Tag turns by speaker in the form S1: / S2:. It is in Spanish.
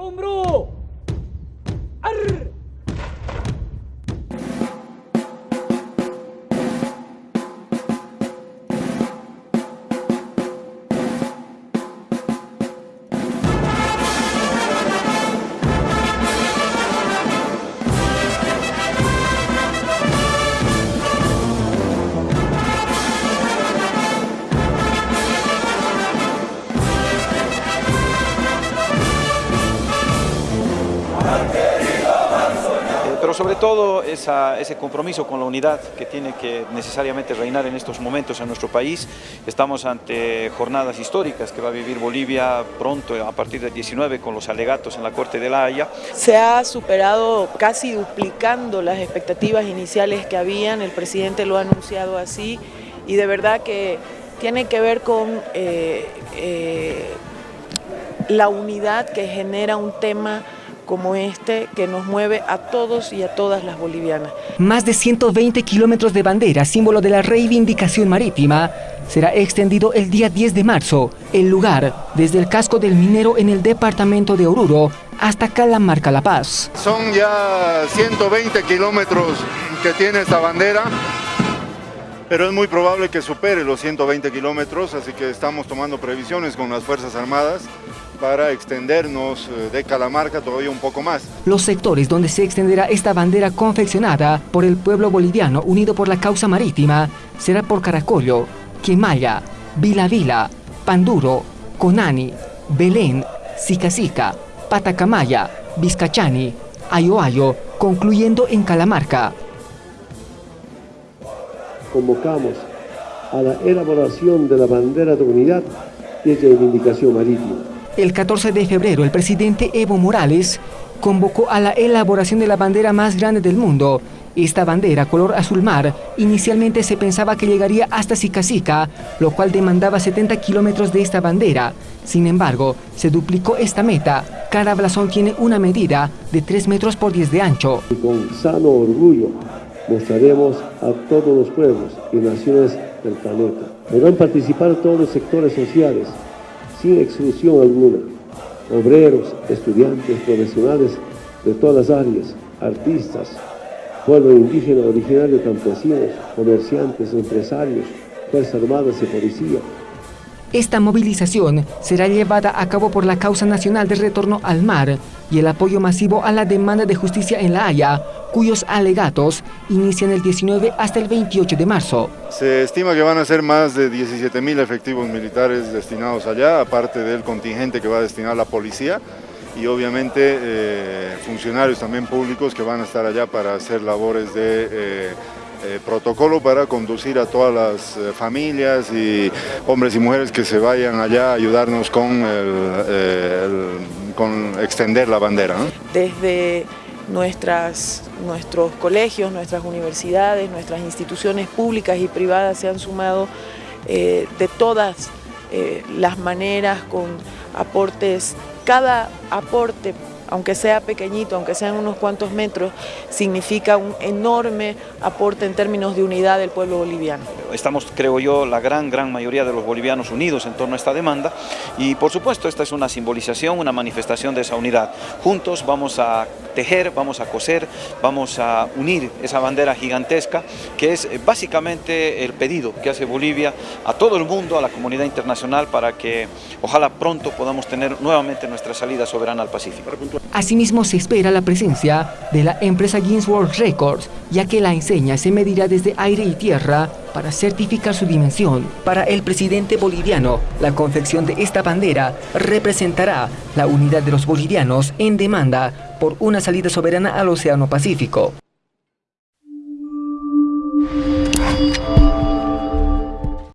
S1: Umru
S2: pero sobre todo esa, ese compromiso con la unidad que tiene que necesariamente reinar en estos momentos en nuestro país. Estamos ante jornadas históricas que va a vivir Bolivia pronto, a partir del 19, con los alegatos en la Corte de la Haya.
S3: Se ha superado casi duplicando las expectativas iniciales que habían, el presidente lo ha anunciado así, y de verdad que tiene que ver con eh, eh, la unidad que genera un tema como este que nos mueve a todos y a todas las bolivianas.
S4: Más de 120 kilómetros de bandera, símbolo de la reivindicación marítima, será extendido el día 10 de marzo. El lugar, desde el casco del minero en el departamento de Oruro hasta Calamarca La Paz.
S5: Son ya 120 kilómetros que tiene esta bandera, pero es muy probable que supere los 120 kilómetros, así que estamos tomando previsiones con las Fuerzas Armadas para extendernos eh, de Calamarca todavía un poco más.
S4: Los sectores donde se extenderá esta bandera confeccionada por el pueblo boliviano unido por la causa marítima será por Caracollo, Quimaya, Vila Vila, Panduro, Conani, Belén, Sica Patacamaya, Vizcachani, Ayoayo, concluyendo en Calamarca.
S6: Convocamos a la elaboración de la bandera de unidad y reivindicación marítima
S4: el 14 de febrero, el presidente Evo Morales convocó a la elaboración de la bandera más grande del mundo. Esta bandera, color azul mar, inicialmente se pensaba que llegaría hasta Sica, lo cual demandaba 70 kilómetros de esta bandera. Sin embargo, se duplicó esta meta. Cada blasón tiene una medida de 3 metros por 10 de ancho.
S6: Y con sano orgullo mostraremos a todos los pueblos y naciones del planeta. Deberán participar todos los sectores sociales, sin exclusión alguna, obreros, estudiantes, profesionales de todas las áreas, artistas, pueblo indígena, originario, campesinos, comerciantes, empresarios, fuerzas armadas y policía,
S4: esta movilización será llevada a cabo por la causa nacional de retorno al mar y el apoyo masivo a la demanda de justicia en La Haya, cuyos alegatos inician el 19 hasta el 28 de marzo.
S5: Se estima que van a ser más de 17 mil efectivos militares destinados allá, aparte del contingente que va a destinar la policía y obviamente eh, funcionarios también públicos que van a estar allá para hacer labores de... Eh, eh, protocolo para conducir a todas las eh, familias y hombres y mujeres que se vayan allá a ayudarnos con, con extender la bandera.
S3: Desde nuestras, nuestros colegios, nuestras universidades, nuestras instituciones públicas y privadas se han sumado eh, de todas las maneras con aportes, cada aporte aunque sea pequeñito, aunque sean unos cuantos metros, significa un enorme aporte en términos de unidad del pueblo boliviano.
S2: Estamos, creo yo, la gran, gran mayoría de los bolivianos unidos en torno a esta demanda y por supuesto esta es una simbolización, una manifestación de esa unidad. Juntos vamos a tejer, vamos a coser, vamos a unir esa bandera gigantesca que es eh, básicamente el pedido que hace Bolivia a todo el mundo, a la comunidad internacional para que ojalá pronto podamos tener nuevamente nuestra salida soberana al Pacífico.
S4: Asimismo se espera la presencia de la empresa Guinness World Records, ya que la enseña se medirá desde aire y tierra para certificar su dimensión. Para el presidente boliviano, la confección de esta bandera representará la unidad de los bolivianos en demanda por una salida soberana al Océano Pacífico.